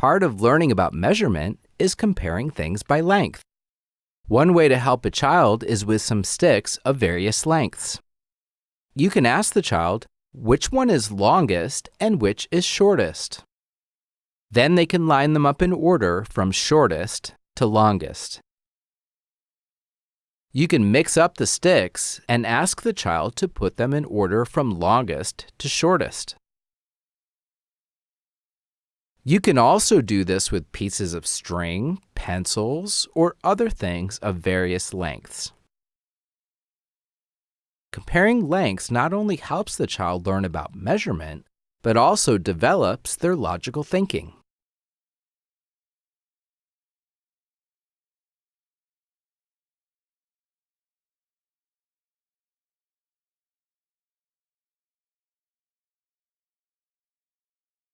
Part of learning about measurement is comparing things by length. One way to help a child is with some sticks of various lengths. You can ask the child which one is longest and which is shortest. Then they can line them up in order from shortest to longest. You can mix up the sticks and ask the child to put them in order from longest to shortest. You can also do this with pieces of string, pencils, or other things of various lengths. Comparing lengths not only helps the child learn about measurement, but also develops their logical thinking.